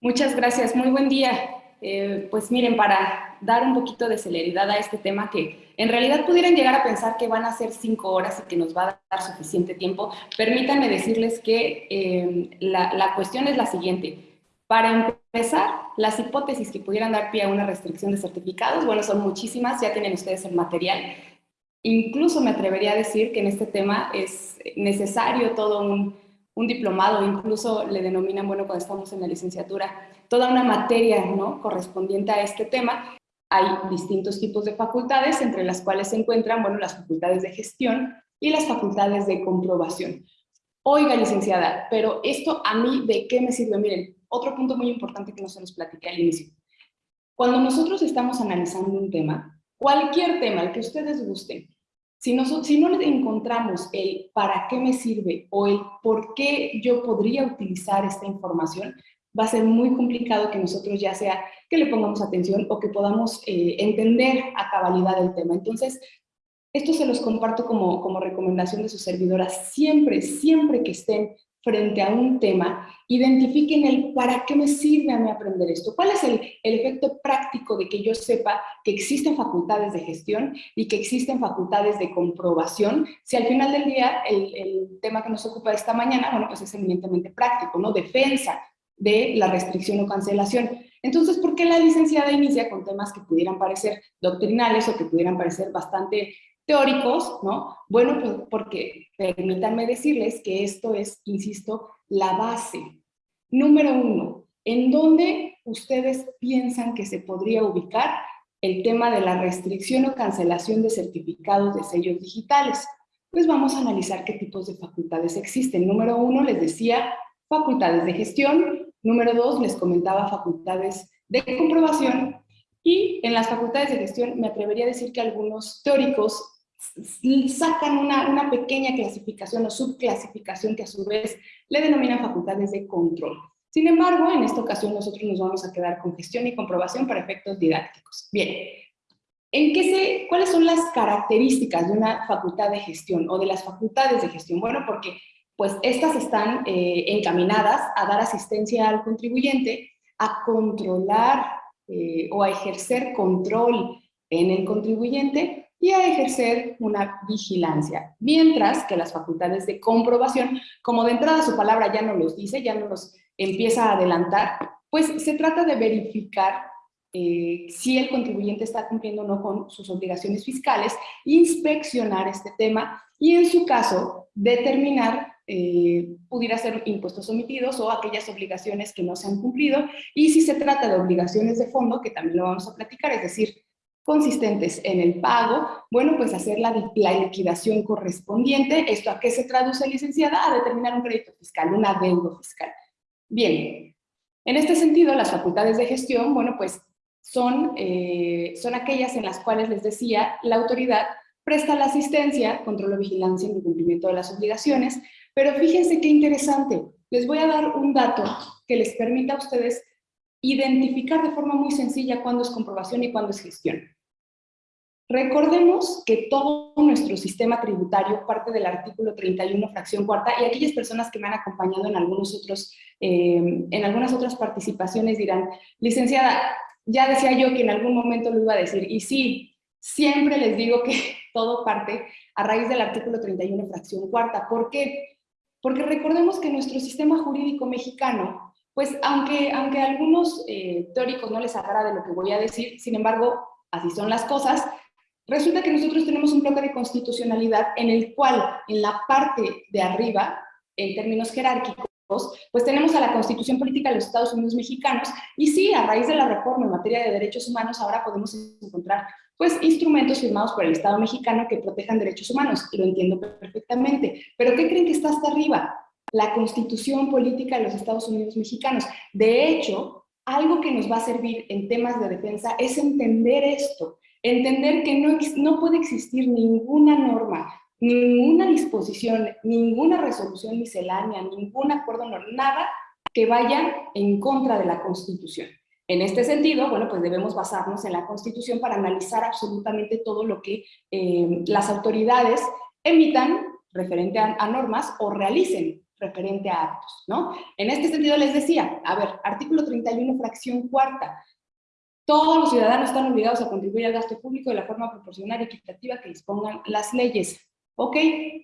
Muchas gracias, muy buen día. Eh, pues miren, para dar un poquito de celeridad a este tema que en realidad pudieran llegar a pensar que van a ser cinco horas y que nos va a dar suficiente tiempo, permítanme decirles que eh, la, la cuestión es la siguiente. Para empezar, las hipótesis que pudieran dar pie a una restricción de certificados, bueno, son muchísimas, ya tienen ustedes el material. Incluso me atrevería a decir que en este tema es necesario todo un, un diplomado, incluso le denominan, bueno, cuando estamos en la licenciatura, toda una materia ¿no? correspondiente a este tema. Hay distintos tipos de facultades, entre las cuales se encuentran bueno, las facultades de gestión y las facultades de comprobación. Oiga, licenciada, pero esto a mí, ¿de qué me sirve? Miren, otro punto muy importante que no se nos platiqué al inicio. Cuando nosotros estamos analizando un tema, cualquier tema, el que ustedes gusten, si, no, si no encontramos el para qué me sirve o el por qué yo podría utilizar esta información, va a ser muy complicado que nosotros ya sea que le pongamos atención o que podamos eh, entender a cabalidad el tema. Entonces, esto se los comparto como, como recomendación de sus servidoras. Siempre, siempre que estén frente a un tema, identifiquen el para qué me sirve a mí aprender esto. ¿Cuál es el, el, efecto práctico de que yo sepa que existen facultades de gestión y que existen facultades de comprobación? Si al final del día el, el tema que nos ocupa esta mañana, bueno, pues es eminentemente práctico, ¿no? Defensa, de la restricción o cancelación. Entonces, ¿por qué la licenciada inicia con temas que pudieran parecer doctrinales o que pudieran parecer bastante teóricos, ¿no? Bueno, pues porque permítanme decirles que esto es, insisto, la base. Número uno, ¿en dónde ustedes piensan que se podría ubicar el tema de la restricción o cancelación de certificados de sellos digitales? Pues vamos a analizar qué tipos de facultades existen. Número uno, les decía, facultades de gestión, Número dos, les comentaba facultades de comprobación y en las facultades de gestión me atrevería a decir que algunos teóricos sacan una, una pequeña clasificación o subclasificación que a su vez le denominan facultades de control. Sin embargo, en esta ocasión nosotros nos vamos a quedar con gestión y comprobación para efectos didácticos. Bien, ¿en qué se, ¿cuáles son las características de una facultad de gestión o de las facultades de gestión? Bueno, porque pues estas están eh, encaminadas a dar asistencia al contribuyente, a controlar eh, o a ejercer control en el contribuyente y a ejercer una vigilancia. Mientras que las facultades de comprobación, como de entrada su palabra ya no los dice, ya no los empieza a adelantar, pues se trata de verificar eh, si el contribuyente está cumpliendo o no con sus obligaciones fiscales, inspeccionar este tema y en su caso determinar eh, pudiera ser impuestos omitidos o aquellas obligaciones que no se han cumplido. Y si se trata de obligaciones de fondo, que también lo vamos a platicar, es decir, consistentes en el pago, bueno, pues hacer la, liquidación correspondiente. ¿Esto a qué se traduce, licenciada? A determinar un crédito fiscal, un adeudo fiscal. Bien, en este sentido, las facultades de gestión, bueno, pues son, eh, son aquellas en las cuales les decía, la autoridad presta la asistencia, control o vigilancia en el cumplimiento de las obligaciones, pero fíjense qué interesante. Les voy a dar un dato que les permita a ustedes identificar de forma muy sencilla cuándo es comprobación y cuándo es gestión. Recordemos que todo nuestro sistema tributario parte del artículo 31, fracción cuarta, y aquellas personas que me han acompañado en, algunos otros, eh, en algunas otras participaciones dirán, licenciada, ya decía yo que en algún momento lo iba a decir, y sí, siempre les digo que todo parte a raíz del artículo 31, fracción cuarta. ¿Por qué? Porque recordemos que nuestro sistema jurídico mexicano, pues aunque, aunque algunos eh, teóricos no les agrade lo que voy a decir, sin embargo, así son las cosas, resulta que nosotros tenemos un bloque de constitucionalidad en el cual, en la parte de arriba, en términos jerárquicos, pues tenemos a la Constitución Política de los Estados Unidos Mexicanos, y sí, a raíz de la reforma en materia de derechos humanos, ahora podemos encontrar pues instrumentos firmados por el Estado mexicano que protejan derechos humanos, lo entiendo perfectamente, pero ¿qué creen que está hasta arriba? La Constitución Política de los Estados Unidos Mexicanos. De hecho, algo que nos va a servir en temas de defensa es entender esto, entender que no, no puede existir ninguna norma, ninguna disposición, ninguna resolución miscelánea, ningún acuerdo, nada que vaya en contra de la Constitución. En este sentido, bueno, pues debemos basarnos en la Constitución para analizar absolutamente todo lo que eh, las autoridades emitan referente a, normas o realicen referente a actos, ¿no? En este sentido les decía, a ver, artículo 31, fracción cuarta, todos los ciudadanos están obligados a contribuir al gasto público de la forma proporcional y equitativa que dispongan las leyes. Ok,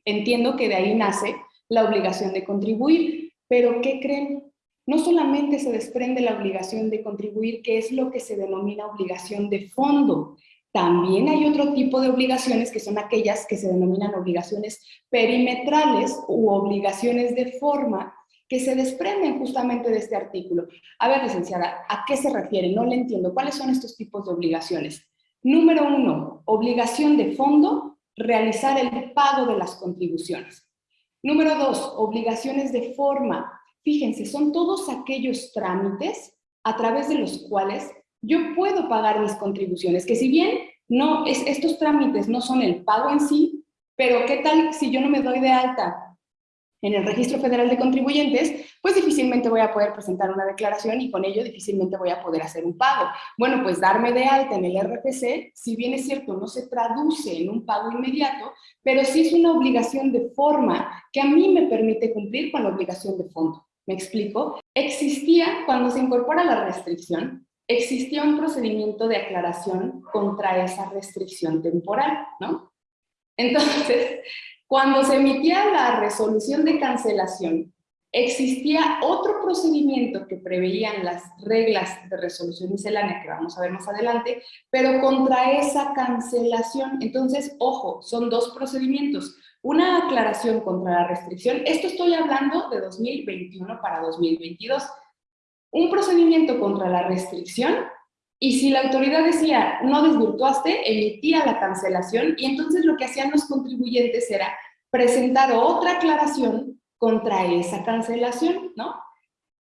entiendo que de ahí nace la obligación de contribuir, pero ¿qué creen? No solamente se desprende la obligación de contribuir, que es lo que se denomina obligación de fondo, también hay otro tipo de obligaciones que son aquellas que se denominan obligaciones perimetrales u obligaciones de forma que se desprenden justamente de este artículo. A ver, licenciada, ¿a qué se refiere? No le entiendo. ¿Cuáles son estos tipos de obligaciones? Número uno, obligación de fondo, realizar el pago de las contribuciones. Número dos, obligaciones de forma. Fíjense, son todos aquellos trámites a través de los cuales yo puedo pagar mis contribuciones, que si bien no, es, estos trámites no son el pago en sí, pero ¿qué tal si yo no me doy de alta en el Registro Federal de Contribuyentes, pues difícilmente voy a poder presentar una declaración y con ello difícilmente voy a poder hacer un pago. Bueno, pues darme de alta en el RFC, si bien es cierto, no se traduce en un pago inmediato, pero sí es una obligación de forma que a mí me permite cumplir con la obligación de fondo. ¿Me explico? Existía, cuando se incorpora la restricción, existía un procedimiento de aclaración contra esa restricción temporal, ¿no? Entonces, cuando se emitía la resolución de cancelación, existía otro procedimiento que preveían las reglas de resolución miscelánea, que vamos a ver más adelante, pero contra esa cancelación. Entonces, ojo, son dos procedimientos. Una aclaración contra la restricción, esto estoy hablando de 2021 para 2022, un procedimiento contra la restricción y si la autoridad decía, no desvirtuaste, emitía la cancelación y entonces lo que hacían los contribuyentes era presentar otra aclaración contra esa cancelación, ¿no?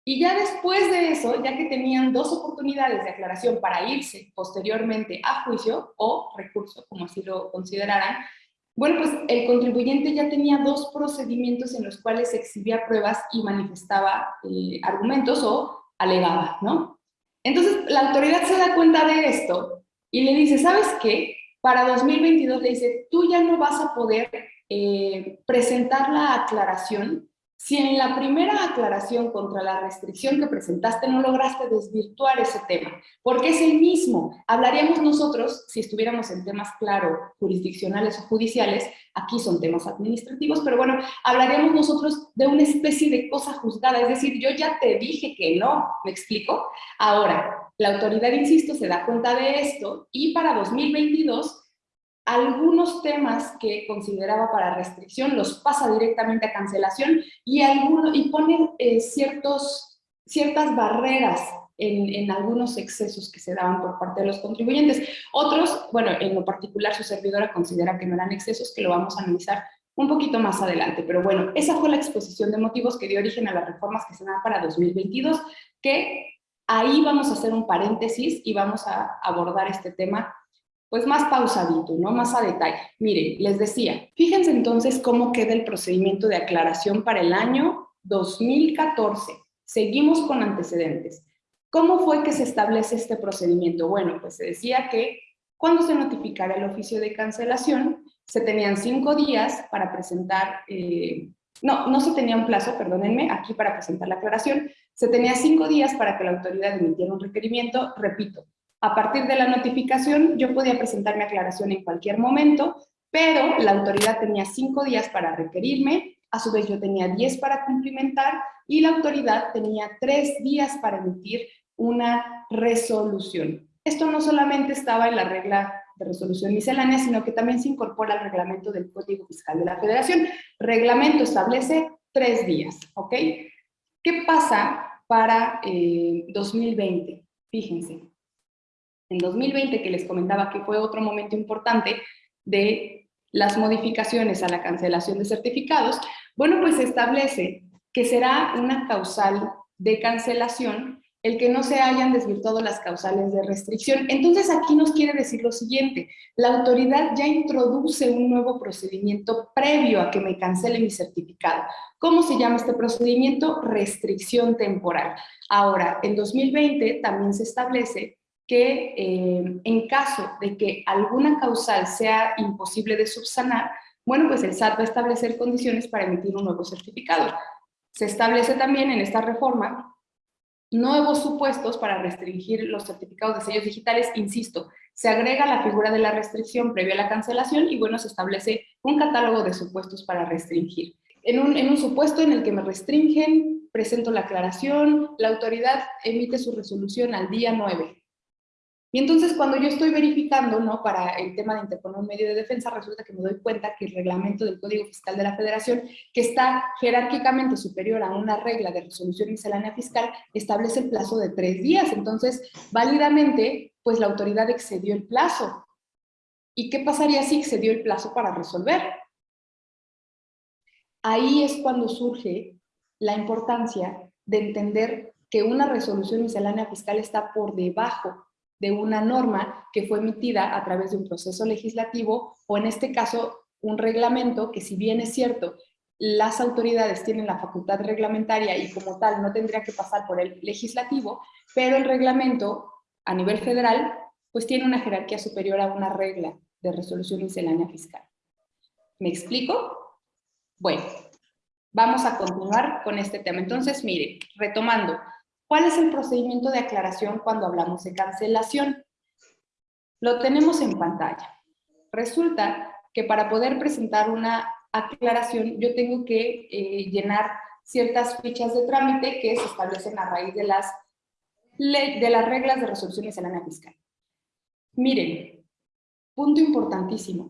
Y ya después de eso, ya que tenían dos oportunidades de aclaración para irse posteriormente a juicio o recurso, como así lo consideraran, bueno, pues el contribuyente ya tenía dos procedimientos en los cuales exhibía pruebas y manifestaba eh, argumentos o alegaba, ¿no? Entonces, la autoridad se da cuenta de esto y le dice, ¿sabes qué? Para 2022 le dice, tú ya no vas a poder eh, presentar la aclaración si en la primera aclaración contra la restricción que presentaste no lograste desvirtuar ese tema, porque es el mismo. Hablaríamos nosotros, si estuviéramos en temas, claro, jurisdiccionales o judiciales, aquí son temas administrativos, pero bueno, hablaríamos nosotros de una especie de cosa juzgada, es decir, yo ya te dije que no, ¿me explico? Ahora, la autoridad, insisto, se da cuenta de esto y para 2022 algunos temas que consideraba para restricción los pasa directamente a cancelación y, alguno, y pone eh, ciertos, ciertas barreras en, en, algunos excesos que se daban por parte de los contribuyentes. Otros, bueno, en lo particular su servidora considera que no eran excesos, que lo vamos a analizar un poquito más adelante. Pero bueno, esa fue la exposición de motivos que dio origen a las reformas que se dan para 2022, que ahí vamos a hacer un paréntesis y vamos a abordar este tema pues más pausadito, ¿no? Más a detalle. Miren, les decía, fíjense entonces cómo queda el procedimiento de aclaración para el año 2014. Seguimos con antecedentes. ¿Cómo fue que se establece este procedimiento? Bueno, pues se decía que cuando se notificara el oficio de cancelación, se tenían cinco días para presentar, eh, no, no se tenía un plazo, perdónenme, aquí para presentar la aclaración, se tenía cinco días para que la autoridad emitiera un requerimiento, repito, a partir de la notificación, yo podía presentar mi aclaración en cualquier momento, pero la autoridad tenía cinco días para requerirme, a su vez yo tenía diez para cumplimentar y la autoridad tenía tres días para emitir una resolución. Esto no solamente estaba en la regla de resolución miscelánea, sino que también se incorpora al reglamento del Código Fiscal de la Federación. Reglamento establece tres días, ¿ok? ¿Qué pasa para 2020? Eh, Fíjense, en 2020, que les comentaba que fue otro momento importante de las modificaciones a la cancelación de certificados, bueno, pues se establece que será una causal de cancelación el que no se hayan desvirtuado las causales de restricción. Entonces aquí nos quiere decir lo siguiente, la autoridad ya introduce un nuevo procedimiento previo a que me cancele mi certificado. ¿Cómo se llama este procedimiento? Restricción temporal. Ahora, en 2020 también se establece que eh, en caso de que alguna causal sea imposible de subsanar, bueno, pues el SAT va a establecer condiciones para emitir un nuevo certificado. Se establece también en esta reforma nuevos supuestos para restringir los certificados de sellos digitales, insisto, se agrega la figura de la restricción previa a la cancelación y bueno, se establece un catálogo de supuestos para restringir. En un, en un supuesto en el que me restringen, presento la aclaración, la autoridad emite su resolución al día 9. Y entonces cuando yo estoy verificando, ¿no? Para el tema de interponer un medio de defensa, resulta que me doy cuenta que el reglamento del Código Fiscal de la Federación, que está jerárquicamente superior a una regla de resolución miscelánea fiscal, establece el plazo de tres días. Entonces, válidamente, pues la autoridad excedió el plazo. ¿Y qué pasaría si excedió el plazo para resolver? Ahí es cuando surge la importancia de entender que una resolución miscelánea fiscal está por debajo de una norma que fue emitida a través de un proceso legislativo o en este caso un reglamento que si bien es cierto, las autoridades tienen la facultad reglamentaria y como tal no tendría que pasar por el legislativo, pero el reglamento a nivel federal pues tiene una jerarquía superior a una regla de resolución miscelánea fiscal. ¿Me explico? Bueno, vamos a continuar con este tema. Entonces, mire, retomando, ¿Cuál es el procedimiento de aclaración cuando hablamos de cancelación? Lo tenemos en pantalla. Resulta que para poder presentar una aclaración yo tengo que eh, llenar ciertas fichas de trámite que se establecen a raíz de las, de las reglas de resolución miscelánea fiscal. Miren, punto importantísimo.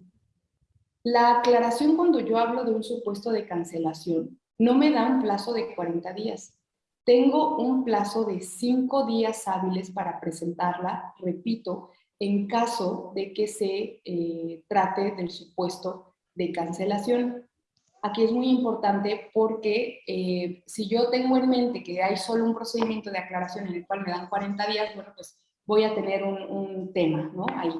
La aclaración cuando yo hablo de un supuesto de cancelación no me da un plazo de 40 días. Tengo un plazo de cinco días hábiles para presentarla, repito, en caso de que se eh, trate del supuesto de cancelación. Aquí es muy importante porque eh, si yo tengo en mente que hay solo un procedimiento de aclaración en el cual me dan 40 días, bueno, pues voy a tener un, un tema, ¿no? Ahí.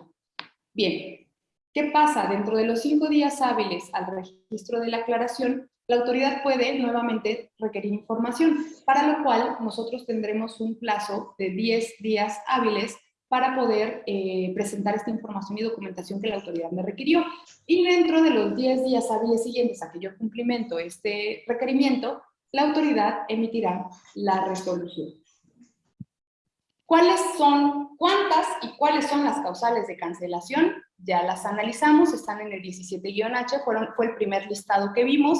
Bien, ¿qué pasa? Dentro de los cinco días hábiles al registro de la aclaración, la autoridad puede nuevamente requerir información, para lo cual nosotros tendremos un plazo de 10 días hábiles para poder eh, presentar esta información y documentación que la autoridad me requirió. Y dentro de los 10 días hábiles siguientes a que yo cumplimento este requerimiento, la autoridad emitirá la resolución. ¿Cuáles son, cuántas y cuáles son las causales de cancelación? Ya las analizamos, están en el 17-H, fue el primer listado que vimos,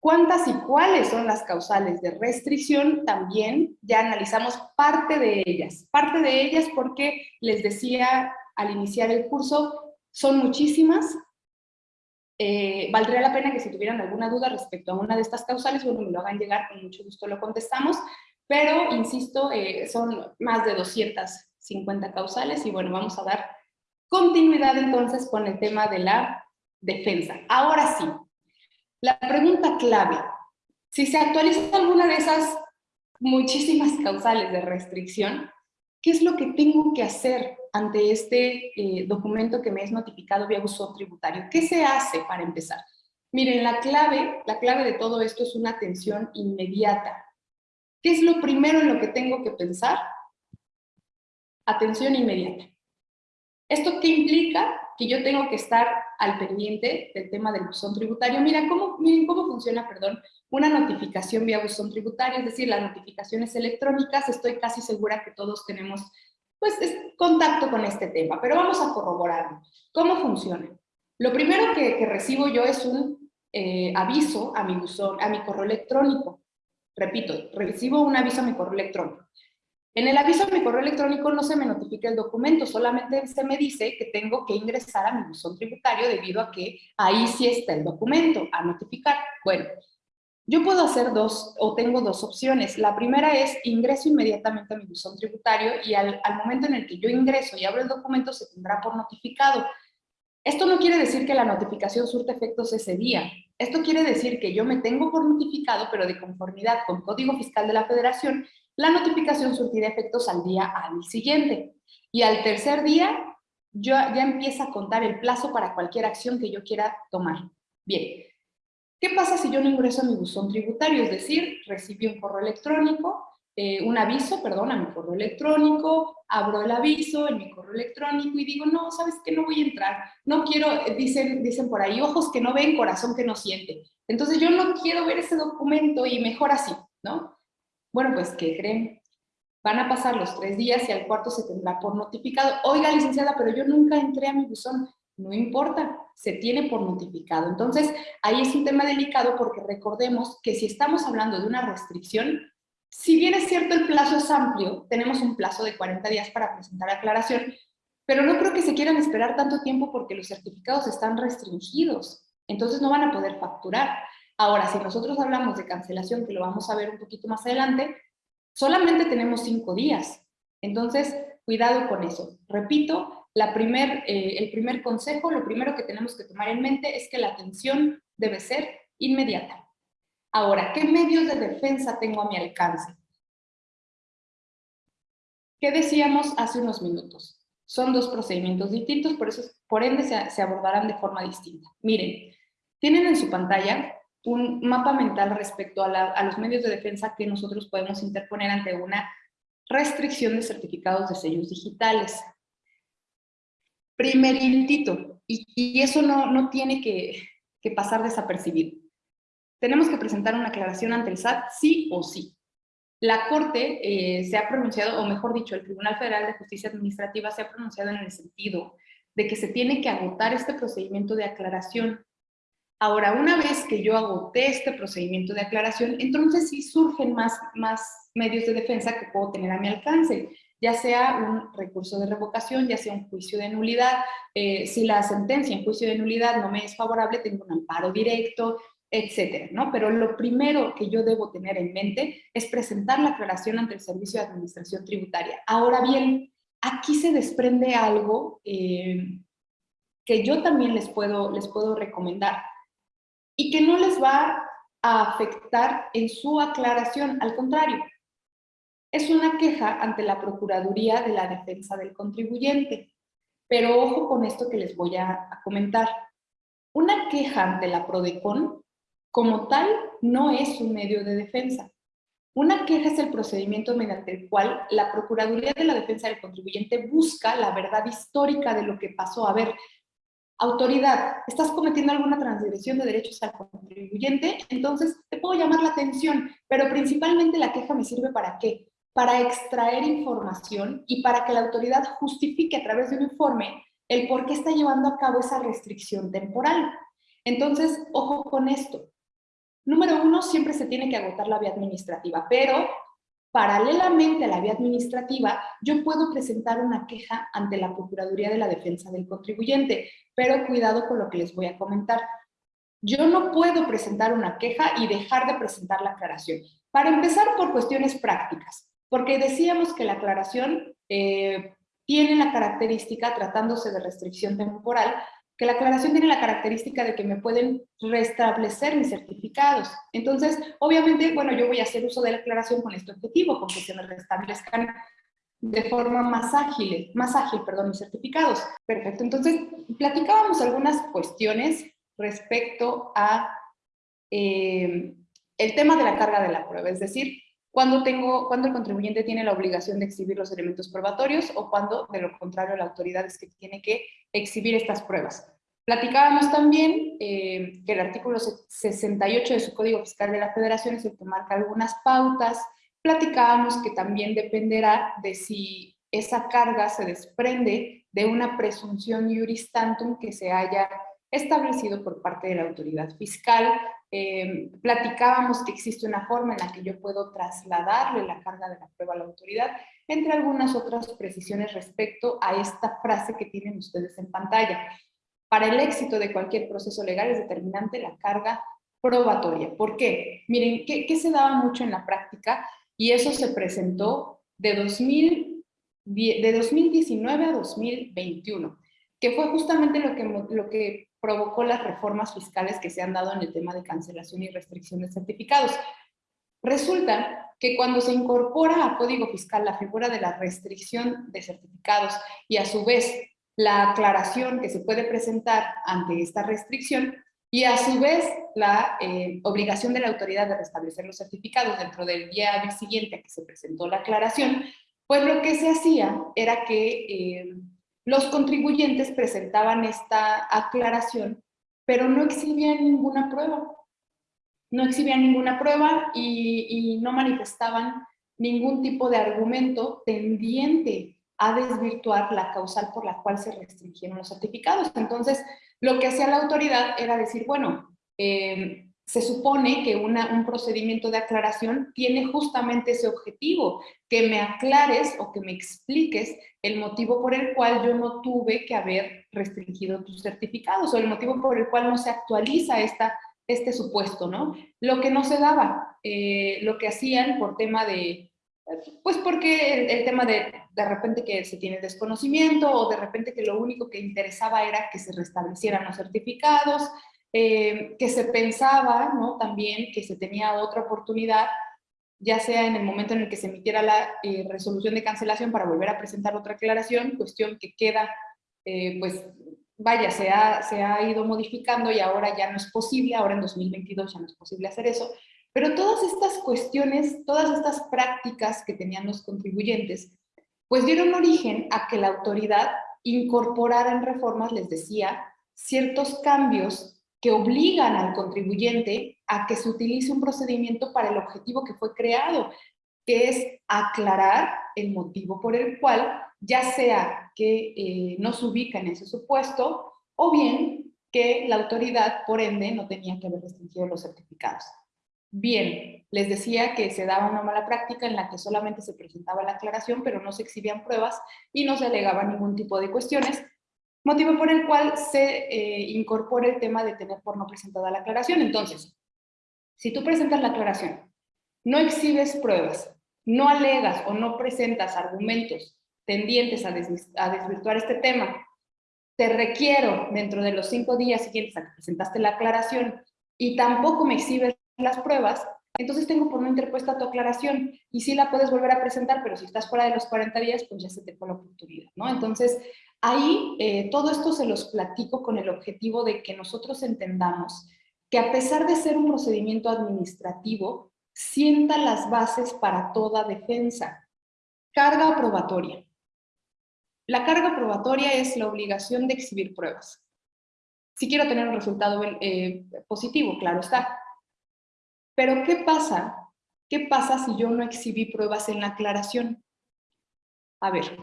¿Cuántas y cuáles son las causales de restricción? También ya analizamos parte de ellas. Parte de ellas porque les decía al iniciar el curso, son muchísimas. Eh, valdría la pena que si tuvieran alguna duda respecto a una de estas causales, bueno, me lo hagan llegar, con mucho gusto lo contestamos. Pero, insisto, eh, son más de 250 causales y bueno, vamos a dar continuidad entonces con el tema de la defensa. Ahora sí, la pregunta clave, si se actualiza alguna de esas muchísimas causales de restricción, ¿qué es lo que tengo que hacer ante este eh, documento que me es notificado vía buzón tributario? ¿Qué se hace para empezar? Miren, la clave, la clave de todo esto es una atención inmediata. ¿Qué es lo primero en lo que tengo que pensar? Atención inmediata. ¿Esto qué implica? Que yo tengo que estar al pendiente del tema del buzón tributario. Mira cómo, miren cómo funciona, perdón, una notificación vía buzón tributario, es decir, las notificaciones electrónicas, estoy casi segura que todos tenemos pues, contacto con este tema, pero vamos a corroborarlo. ¿Cómo funciona? Lo primero que, recibo yo es un eh, aviso a mi buzón, a mi correo electrónico. Repito, recibo un aviso a mi correo electrónico. En el aviso de mi correo electrónico no se me notifica el documento, solamente se me dice que tengo que ingresar a mi buzón tributario debido a que ahí sí está el documento a notificar. Bueno, yo puedo hacer dos, o tengo dos opciones. La primera es ingreso inmediatamente a mi buzón tributario y al, al momento en el que yo ingreso y abro el documento se tendrá por notificado. Esto no quiere decir que la notificación surte efectos ese día. Esto quiere decir que yo me tengo por notificado, pero de conformidad con Código Fiscal de la Federación, la notificación surtirá efectos al día al siguiente. Y al tercer día, yo, ya empieza a contar el plazo para cualquier acción que yo quiera tomar. Bien, ¿qué pasa si yo no ingreso a mi buzón tributario? Es decir, recibí un correo electrónico, eh, un aviso, perdón, a mi correo electrónico, abro el aviso en mi correo electrónico y digo, no, ¿sabes qué? No voy a entrar. No quiero, eh, dicen, dicen por ahí, ojos que no ven, corazón que no siente. Entonces yo no quiero ver ese documento y mejor así, ¿no? Bueno, pues, ¿qué creen? Van a pasar los tres días y al cuarto se tendrá por notificado. Oiga, licenciada, pero yo nunca entré a mi buzón. No importa, se tiene por notificado. Entonces, ahí es un tema delicado porque recordemos que si estamos hablando de una restricción, si bien es cierto el plazo es amplio, tenemos un plazo de 40 días para presentar aclaración, pero no creo que se quieran esperar tanto tiempo porque los certificados están restringidos, entonces no van a poder facturar. Ahora, si nosotros hablamos de cancelación, que lo vamos a ver un poquito más adelante, solamente tenemos cinco días. Entonces, cuidado con eso. Repito, la primer, eh, el primer consejo, lo primero que tenemos que tomar en mente es que la atención debe ser inmediata. Ahora, ¿qué medios de defensa tengo a mi alcance? ¿Qué decíamos hace unos minutos? Son dos procedimientos distintos, por, eso, por ende se, se abordarán de forma distinta. Miren, tienen en su pantalla un mapa mental respecto a, los medios de defensa que nosotros podemos interponer ante una restricción de certificados de sellos digitales. Primerintito, y, y eso no, no tiene que, que pasar desapercibido. Tenemos que presentar una aclaración ante el SAT sí o sí. La Corte eh, se ha pronunciado, o mejor dicho, el Tribunal Federal de Justicia Administrativa se ha pronunciado en el sentido de que se tiene que agotar este procedimiento de aclaración Ahora, una vez que yo agoté este procedimiento de aclaración, entonces sí surgen más, más medios de defensa que puedo tener a mi alcance, ya sea un recurso de revocación, ya sea un juicio de nulidad. Eh, si la sentencia en juicio de nulidad no me es favorable, tengo un amparo directo, etcétera, ¿no? Pero lo primero que yo debo tener en mente es presentar la aclaración ante el Servicio de Administración Tributaria. Ahora bien, aquí se desprende algo eh, que yo también les puedo, les puedo recomendar y que no les va a afectar en su aclaración, al contrario, es una queja ante la Procuraduría de la Defensa del Contribuyente. Pero ojo con esto que les voy a, comentar. Una queja ante la PRODECON, como tal, no es un medio de defensa. Una queja es el procedimiento mediante el cual la Procuraduría de la Defensa del Contribuyente busca la verdad histórica de lo que pasó. A ver, autoridad, estás cometiendo alguna transgresión de derechos al contribuyente, entonces te puedo llamar la atención, pero principalmente la queja me sirve para qué? Para extraer información y para que la autoridad justifique a través de un informe el por qué está llevando a cabo esa restricción temporal. Entonces, ojo con esto. Número uno, siempre se tiene que agotar la vía administrativa, pero Paralelamente a la vía administrativa, yo puedo presentar una queja ante la Procuraduría de la Defensa del Contribuyente, pero cuidado con lo que les voy a comentar. Yo no puedo presentar una queja y dejar de presentar la aclaración. Para empezar, por cuestiones prácticas, porque decíamos que la aclaración eh, tiene la característica, tratándose de restricción temporal, que la aclaración tiene la característica de que me pueden restablecer mis certificados. Entonces, obviamente, bueno, yo voy a hacer uso de la aclaración con este objetivo, con que se me restablezcan de forma más ágil, más ágil, perdón, mis certificados. Perfecto, entonces, platicábamos algunas cuestiones respecto a eh, el tema de la carga de la prueba, es decir, cuando, tengo, cuando el contribuyente tiene la obligación de exhibir los elementos probatorios o cuando, de lo contrario, la autoridad es que tiene que exhibir estas pruebas. Platicábamos también eh, que el artículo 68 de su Código Fiscal de la Federación es el que marca algunas pautas. Platicábamos que también dependerá de si esa carga se desprende de una presunción juris tantum que se haya establecido por parte de la autoridad fiscal. Eh, platicábamos que existe una forma en la que yo puedo trasladarle la carga de la prueba a la autoridad, entre algunas otras precisiones respecto a esta frase que tienen ustedes en pantalla. Para el éxito de cualquier proceso legal es determinante la carga probatoria. ¿Por qué? Miren, ¿qué, qué se daba mucho en la práctica? Y eso se presentó de, 2000, de 2019 a 2021, que fue justamente lo que, lo que provocó las reformas fiscales que se han dado en el tema de cancelación y restricción de certificados. Resulta que cuando se incorpora a Código Fiscal la figura de la restricción de certificados y a su vez la aclaración que se puede presentar ante esta restricción, y a su vez la eh, obligación de la autoridad de restablecer los certificados dentro del día siguiente a que se presentó la aclaración, pues lo que se hacía era que eh, los contribuyentes presentaban esta aclaración, pero no exhibían ninguna prueba. No exhibían ninguna prueba y, no manifestaban ningún tipo de argumento tendiente a desvirtuar la causal por la cual se restringieron los certificados. Entonces, lo que hacía la autoridad era decir, bueno, eh, se supone que un procedimiento de aclaración tiene justamente ese objetivo, que me aclares o que me expliques el motivo por el cual yo no tuve que haber restringido tus certificados o el motivo por el cual no se actualiza esta, este supuesto, ¿no? Lo que no se daba, eh, lo que hacían por tema de, pues porque el, tema de de repente que se tiene desconocimiento o de repente que lo único que interesaba era que se restablecieran los certificados, eh, que se pensaba ¿no? también que se tenía otra oportunidad, ya sea en el momento en el que se emitiera la eh, resolución de cancelación para volver a presentar otra aclaración, cuestión que queda, eh, pues vaya, se ha, se ha ido modificando y ahora ya no es posible, ahora en 2022 ya no es posible hacer eso, pero todas estas cuestiones, todas estas prácticas que tenían los contribuyentes, pues dieron origen a que la autoridad incorporara en reformas, les decía, ciertos cambios que obligan al contribuyente a que se utilice un procedimiento para el objetivo que fue creado, que es aclarar el motivo por el cual, ya sea que eh, no se ubica en ese supuesto, o bien que la autoridad, por ende, no tenía que haber restringido los certificados. Bien, les decía que se daba una mala práctica en la que solamente se presentaba la aclaración, pero no se exhibían pruebas y no se alegaba ningún tipo de cuestiones, motivo por el cual se eh, incorpora el tema de tener por no presentada la aclaración. Entonces, si tú presentas la aclaración, no exhibes pruebas, no alegas o no presentas argumentos tendientes a, a desvirtuar este tema, te requiero dentro de los cinco días siguientes a que presentaste la aclaración y tampoco me exhibes las pruebas, entonces tengo por no interpuesta tu aclaración y sí la puedes volver a presentar, pero si estás fuera de los 40 días, pues ya se te fue la oportunidad, ¿no? Entonces, ahí eh, todo esto se los platico con el objetivo de que nosotros entendamos que a pesar de ser un procedimiento administrativo, sienta las bases para toda defensa. Carga probatoria. La carga probatoria es la obligación de exhibir pruebas. Si quiero tener un resultado eh, positivo, claro está. Pero ¿qué pasa? ¿Qué pasa si yo no exhibí pruebas en la aclaración? A ver.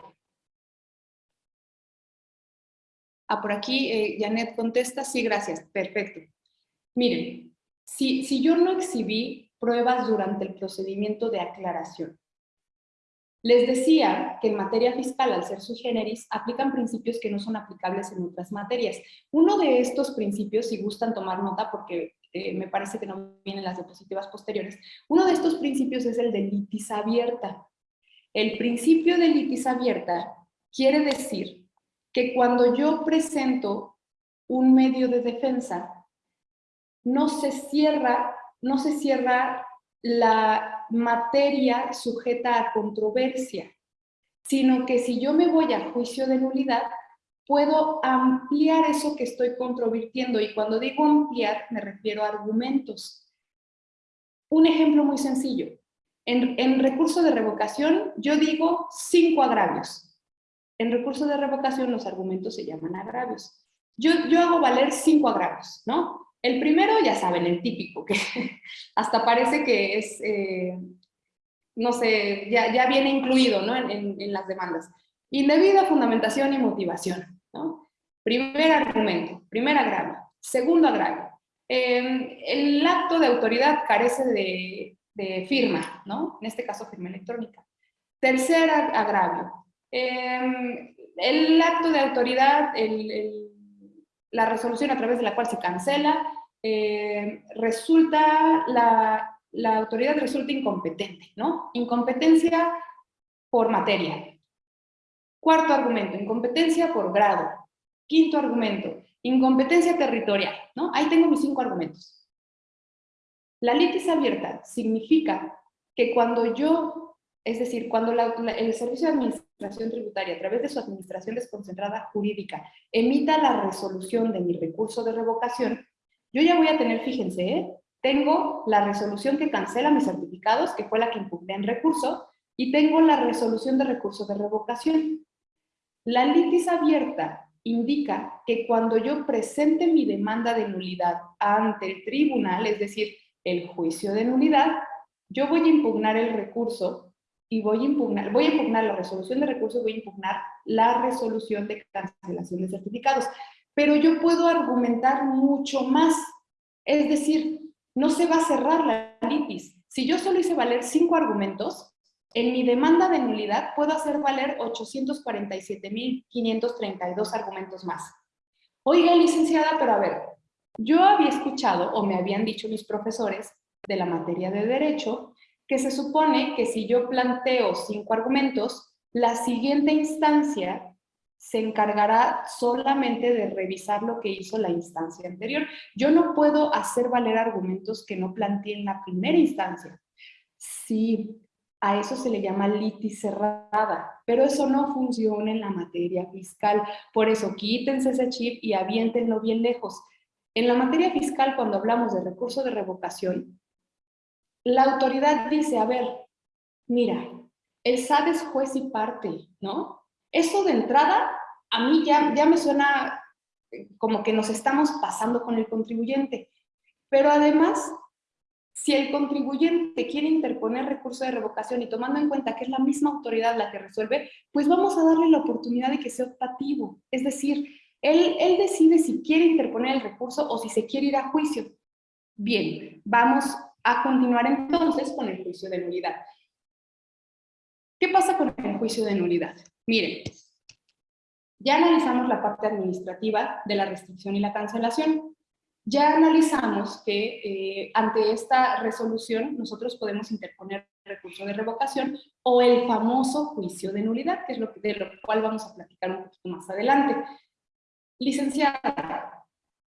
Ah, por aquí eh, Janet contesta, sí, gracias, perfecto. Miren, si, si yo no exhibí pruebas durante el procedimiento de aclaración, les decía que en materia fiscal, al ser su generis, aplican principios que no son aplicables en otras materias. Uno de estos principios, si gustan tomar nota, porque eh, me parece que no vienen las diapositivas posteriores, uno de estos principios es el de litis abierta. El principio de litis abierta quiere decir que cuando yo presento un medio de defensa, no se cierra, no se cierra la materia sujeta a controversia, sino que si yo me voy a juicio de nulidad, puedo ampliar eso que estoy controvirtiendo. Y cuando digo ampliar, me refiero a argumentos. Un ejemplo muy sencillo. En, recurso de revocación, yo digo cinco agravios. En recurso de revocación, los argumentos se llaman agravios. Yo, yo hago valer cinco agravios, ¿no? El primero, ya saben, el típico, que hasta parece que es, eh, no sé, ya, ya viene incluido ¿no? en, en las demandas. Indebida fundamentación y motivación. Primer argumento, primer agravio. Segundo agravio, em, el acto de autoridad carece de, firma, ¿no? En este caso, firma electrónica. Tercer agravio, em, el acto de autoridad, la resolución a través de la cual se cancela, em, resulta, la, la autoridad resulta incompetente, ¿no? Incompetencia por materia. Cuarto argumento, incompetencia por grado. Quinto argumento, incompetencia territorial, ¿no? Ahí tengo mis cinco argumentos. La litis abierta significa que cuando yo, es decir, cuando el Servicio de Administración Tributaria, a través de su administración desconcentrada jurídica, emita la resolución de mi recurso de revocación, yo ya voy a tener, fíjense, ¿eh? tengo la resolución que cancela mis certificados, que fue la que impugné en recurso, y tengo la resolución de recurso de revocación. La litis abierta indica que cuando yo presente mi demanda de nulidad ante el tribunal, es decir, el juicio de nulidad, yo voy a impugnar el recurso y voy a impugnar, voy a impugnar la resolución de recurso, voy a impugnar la resolución de cancelación de certificados. Pero yo puedo argumentar mucho más. Es decir, no se va a cerrar la litis. Si yo solo hice valer cinco argumentos, en mi demanda de nulidad puedo hacer valer 847.532 argumentos más. Oiga, licenciada, pero a ver, yo había escuchado, o me habían dicho mis profesores de la materia de Derecho, que se supone que si yo planteo cinco argumentos, la siguiente instancia se encargará solamente de revisar lo que hizo la instancia anterior. Yo no puedo hacer valer argumentos que no planteé en la primera instancia. Sí, a eso se le llama litis cerrada, pero eso no funciona en la materia fiscal. Por eso quítense ese chip y aviéntenlo bien lejos. En la materia fiscal, cuando hablamos de recurso de revocación, la autoridad dice, a ver, mira, el SAT es juez y parte, ¿no? Eso de entrada, a mí ya, ya me suena como que nos estamos pasando con el contribuyente. Pero además, si el contribuyente quiere interponer recurso de revocación y tomando en cuenta que es la misma autoridad la que resuelve, pues vamos a darle la oportunidad de que sea optativo. Es decir, él, decide si quiere interponer el recurso o si se quiere ir a juicio. Bien, vamos a continuar entonces con el juicio de nulidad. ¿Qué pasa con el juicio de nulidad? Miren, ya analizamos la parte administrativa de la restricción y la cancelación ya analizamos que eh, ante esta resolución nosotros podemos interponer recurso de revocación o el famoso juicio de nulidad, que es lo que, de lo cual vamos a platicar un poquito más adelante. Licenciada,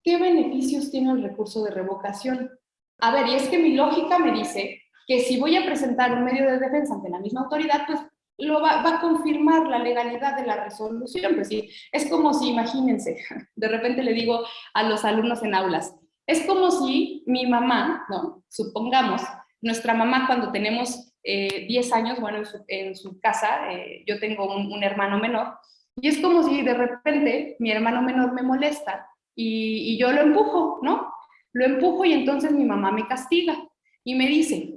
¿qué beneficios tiene el recurso de revocación? A ver, y es que mi lógica me dice que si voy a presentar un medio de defensa ante la misma autoridad, pues lo va, a confirmar la legalidad de la resolución. Pues sí, es como si, imagínense, de repente le digo a los alumnos en aulas, es como si mi mamá, ¿no? Supongamos, nuestra mamá cuando tenemos 10 eh, años, bueno, en su, casa, eh, yo tengo un, hermano menor, y es como si de repente mi hermano menor me molesta y, yo lo empujo, ¿no? Lo empujo y entonces mi mamá me castiga y me dice,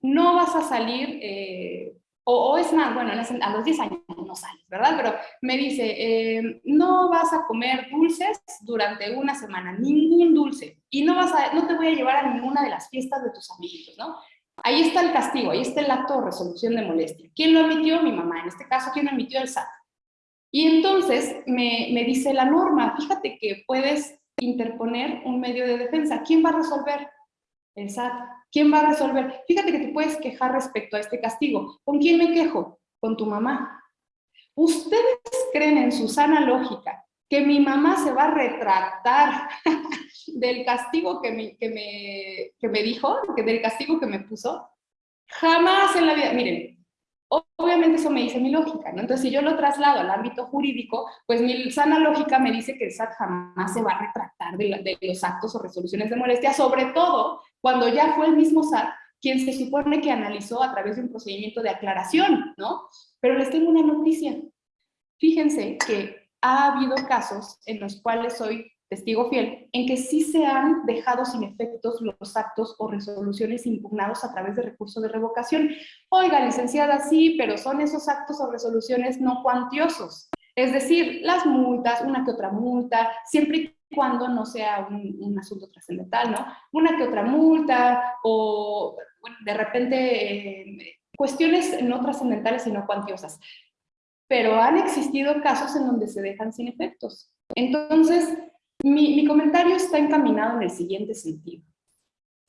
no vas a salir eh, o, es más, bueno, a los 10 años no sales, ¿verdad? Pero me dice, eh, no vas a comer dulces durante una semana, ningún dulce, y no, vas a, no te voy a llevar a ninguna de las fiestas de tus amigos, ¿no? Ahí está el castigo, ahí está el acto de resolución de molestia. ¿Quién lo emitió? Mi mamá, en este caso, ¿quién lo emitió? El SAT. Y entonces me, me dice la norma, fíjate que puedes interponer un medio de defensa. ¿Quién va a resolver? El SAT. ¿Quién va a resolver? Fíjate que te puedes quejar respecto a este castigo. ¿Con quién me quejo? Con tu mamá. ¿Ustedes creen en su sana lógica que mi mamá se va a retractar del castigo que me, que me, que me dijo, del castigo que me puso? Jamás en la vida. Miren, Obviamente eso me dice mi lógica, ¿no? Entonces, si yo lo traslado al ámbito jurídico, pues mi sana lógica me dice que el SAT jamás se va a retractar de, los actos o resoluciones de molestia, sobre todo cuando ya fue el mismo SAT quien se supone que analizó a través de un procedimiento de aclaración, ¿no? Pero les tengo una noticia. Fíjense que ha habido casos en los cuales hoy testigo fiel, en que sí se han dejado sin efectos los actos o resoluciones impugnados a través de recurso de revocación. Oiga, licenciada, sí, pero son esos actos o resoluciones no cuantiosos. Es decir, las multas, una que otra multa, siempre cuando no sea un, asunto trascendental, ¿no? Una que otra multa o de repente eh, cuestiones no trascendentales y no cuantiosas. Pero han existido casos en donde se dejan sin efectos. Entonces, mi, comentario está encaminado en el siguiente sentido.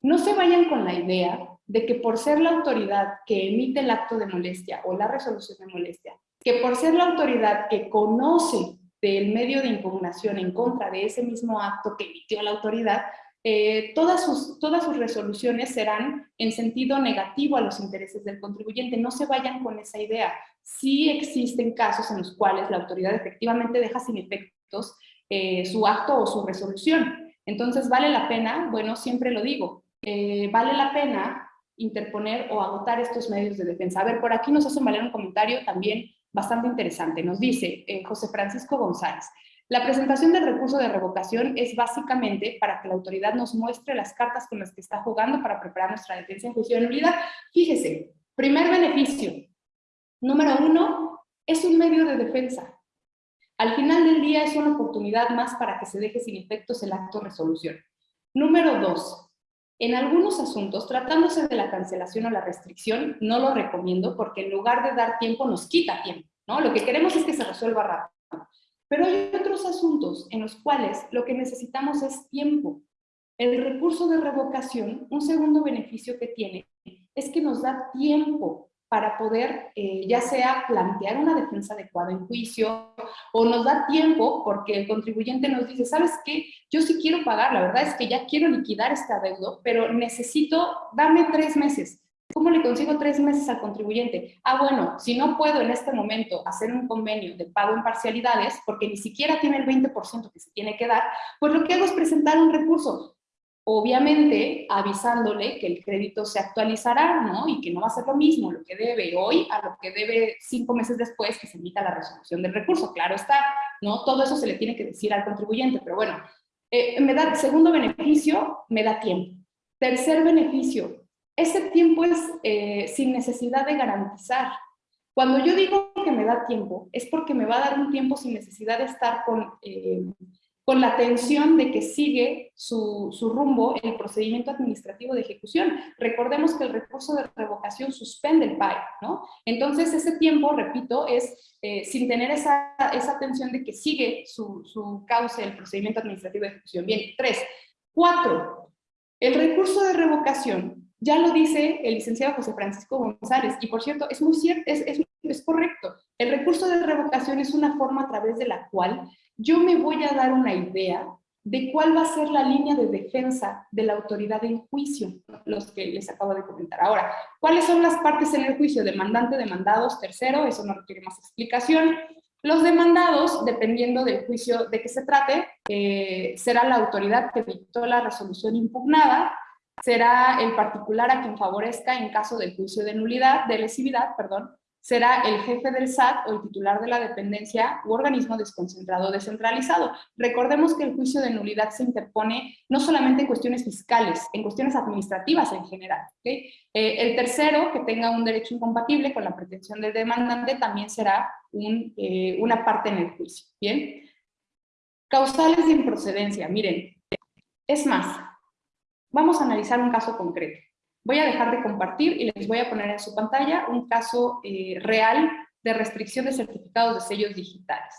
No se vayan con la idea de que por ser la autoridad que emite el acto de molestia o la resolución de molestia, que por ser la autoridad que conoce del medio de impugnación en contra de ese mismo acto que emitió la autoridad, eh, todas, sus, todas sus resoluciones serán en sentido negativo a los intereses del contribuyente. No se vayan con esa idea. Sí existen casos en los cuales la autoridad efectivamente deja sin efectos eh, su acto o su resolución. Entonces, ¿vale la pena? Bueno, siempre lo digo, eh, vale la pena interponer o agotar estos medios de defensa. A ver, por aquí nos hacen valer un comentario también bastante interesante. Nos dice eh, José Francisco González, la presentación del recurso de revocación es básicamente para que la autoridad nos muestre las cartas con las que está jugando para preparar nuestra defensa en juicio de nulidad. Fíjese, primer beneficio. Número uno, es un medio de defensa. Al final del día es una oportunidad más para que se deje sin efectos el acto de resolución. Número dos, en algunos asuntos, tratándose de la cancelación o la restricción, no lo recomiendo porque en lugar de dar tiempo nos quita tiempo, ¿no? Lo que queremos es que se resuelva rápido. Pero hay otros asuntos en los cuales lo que necesitamos es tiempo. El recurso de revocación, un segundo beneficio que tiene, es que nos da tiempo para poder eh, ya sea plantear una defensa adecuada en juicio o nos da tiempo porque el contribuyente nos dice, ¿sabes qué? Yo sí quiero pagar, la verdad es que ya quiero liquidar este adeudo, pero necesito, dame tres meses. ¿Cómo le consigo tres meses al contribuyente? Ah, bueno, si no puedo en este momento hacer un convenio de pago en parcialidades, porque ni siquiera tiene el 20% que se tiene que dar, pues lo que hago es presentar un recurso obviamente avisándole que el crédito se actualizará, ¿no? Y que no va a ser lo mismo lo que debe hoy a lo que debe cinco meses después que se emita la resolución del recurso. Claro está, ¿no? Todo eso se le tiene que decir al contribuyente, pero bueno, eh, me da, segundo beneficio, me da tiempo. Tercer beneficio, ese tiempo es eh, sin necesidad de garantizar. Cuando yo digo que me da tiempo, es porque me va a dar un tiempo sin necesidad de estar con... Eh, con la atención de que sigue su, rumbo el procedimiento administrativo de ejecución. Recordemos que el recurso de revocación suspende el PAE, ¿no? Entonces ese tiempo, repito, es eh, sin tener esa, esa atención de que sigue su, su cauce el procedimiento administrativo de ejecución. Bien, tres. Cuatro, el recurso de revocación, ya lo dice el licenciado José Francisco González, y por cierto, es muy cierto, es, es, es correcto. El recurso de revocación es una forma a través de la cual yo me voy a dar una idea de cuál va a ser la línea de defensa de la autoridad en juicio, los que les acabo de comentar. Ahora, ¿cuáles son las partes en el juicio? Demandante, demandados, tercero, eso no requiere más explicación. Los demandados, dependiendo del juicio de que se trate, eh, será la autoridad que dictó la resolución impugnada, será el particular a quien favorezca en caso del juicio de nulidad, de lesividad, perdón, será el jefe del SAT o el titular de la dependencia u organismo desconcentrado descentralizado. Recordemos que el juicio de nulidad se interpone no solamente en cuestiones fiscales, en cuestiones administrativas en general. Eh, el tercero, que tenga un derecho incompatible con la pretensión del demandante, también será eh, una parte en el juicio. ¿Bien? Causales de improcedencia. Miren, es más, vamos a analizar un caso concreto. Voy a dejar de compartir y les voy a poner en su pantalla un caso eh, real de restricción de certificados de sellos digitales.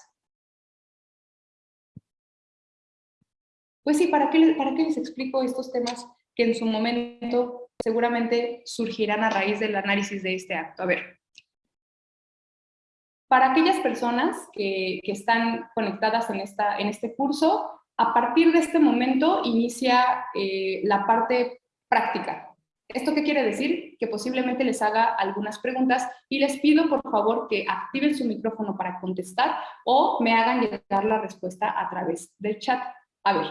Pues sí, ¿para qué, ¿para qué les explico estos temas que en su momento seguramente surgirán a raíz del análisis de este acto? A ver, para aquellas personas que, están conectadas en, esta, en este curso, a partir de este momento inicia eh, la parte práctica. ¿Esto qué quiere decir? Que posiblemente les haga algunas preguntas y les pido por favor que activen su micrófono para contestar o me hagan llegar la respuesta a través del chat. A ver,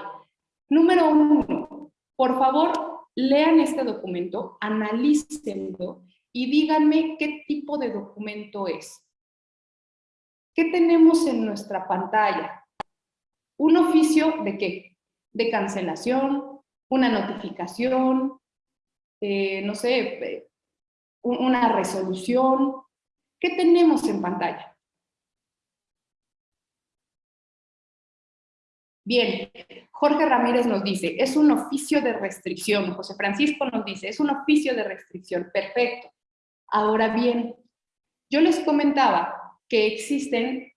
número uno, por favor lean este documento, analícenlo y díganme qué tipo de documento es. ¿Qué tenemos en nuestra pantalla? ¿Un oficio de qué? De cancelación, una notificación, eh, no sé, eh, una resolución. ¿Qué tenemos en pantalla? Bien, Jorge Ramírez nos dice, es un oficio de restricción. José Francisco nos dice, es un oficio de restricción. Perfecto. Ahora bien, yo les comentaba que existen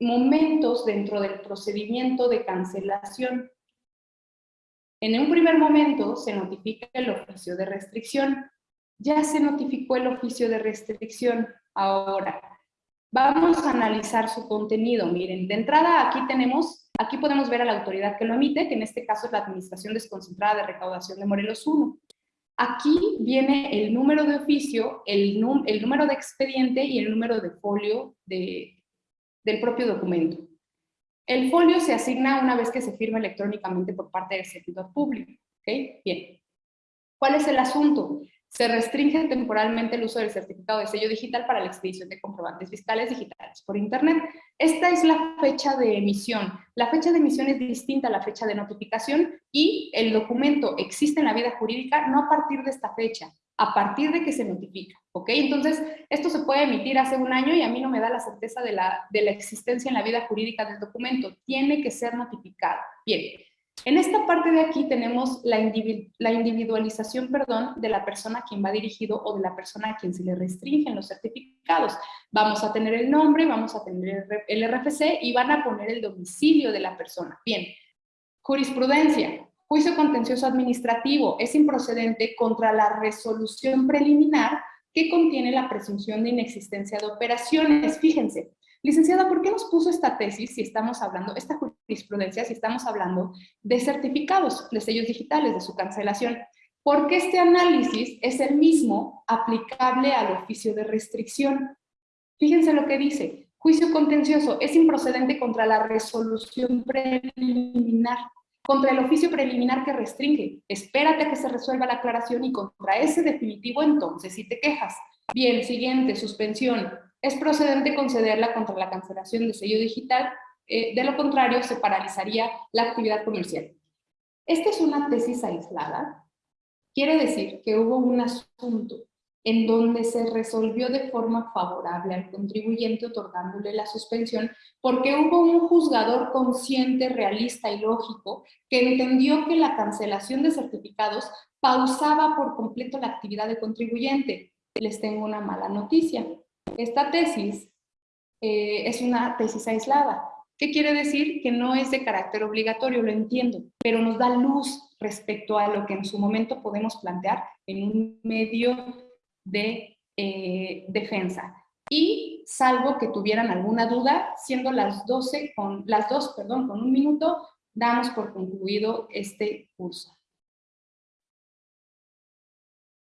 momentos dentro del procedimiento de cancelación. En un primer momento se notifica el oficio de restricción. Ya se notificó el oficio de restricción. Ahora, vamos a analizar su contenido. Miren, de entrada aquí tenemos, aquí podemos ver a la autoridad que lo emite, que en este caso es la Administración Desconcentrada de Recaudación de Morelos 1. Aquí viene el número de oficio, el, el número de expediente y el número de folio de, del propio documento. El folio se asigna una vez que se firma electrónicamente por parte del servidor público. ¿ok? Bien. ¿Cuál es el asunto? Se restringe temporalmente el uso del certificado de sello digital para la expedición de comprobantes fiscales digitales por Internet. Esta es la fecha de emisión. La fecha de emisión es distinta a la fecha de notificación y el documento existe en la vida jurídica no a partir de esta fecha, a partir de que se notifica. ¿ok? Entonces, esto se puede emitir hace un año y a mí no me da la certeza de la, de la existencia en la vida jurídica del documento. Tiene que ser notificado. Bien, en esta parte de aquí tenemos la, individualización perdón, de la persona a quien va dirigido o de la persona a quien se le restringen los certificados. Vamos a tener el nombre, vamos a tener el RFC y van a poner el domicilio de la persona. Bien, jurisprudencia. Juicio contencioso administrativo es improcedente contra la resolución preliminar que contiene la presunción de inexistencia de operaciones. Fíjense, Licenciada, ¿por qué nos puso esta tesis si estamos hablando, esta jurisprudencia, si estamos hablando de certificados, de sellos digitales, de su cancelación? Porque este análisis es el mismo aplicable al oficio de restricción. Fíjense lo que dice. Juicio contencioso es improcedente contra la resolución preliminar, contra el oficio preliminar que restringe. Espérate a que se resuelva la aclaración y contra ese definitivo entonces si te quejas. Bien, siguiente, suspensión es procedente concederla contra la cancelación de sello digital, eh, de lo contrario se paralizaría la actividad comercial. Esta es una tesis aislada, quiere decir que hubo un asunto en donde se resolvió de forma favorable al contribuyente otorgándole la suspensión, porque hubo un juzgador consciente, realista y lógico que entendió que la cancelación de certificados pausaba por completo la actividad del contribuyente. Les tengo una mala noticia. Esta tesis eh, es una tesis aislada. ¿Qué quiere decir? Que no es de carácter obligatorio, lo entiendo, pero nos da luz respecto a lo que en su momento podemos plantear en un medio de eh, defensa. Y salvo que tuvieran alguna duda, siendo las 12 con las 2, perdón, con un minuto, damos por concluido este curso.